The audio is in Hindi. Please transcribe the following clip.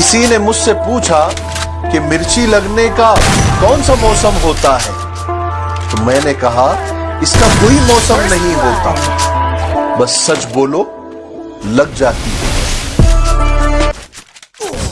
किसी ने मुझसे पूछा कि मिर्ची लगने का कौन सा मौसम होता है तो मैंने कहा, इसका कोई मौसम नहीं होता। बस सच बोलो, लग जाती है।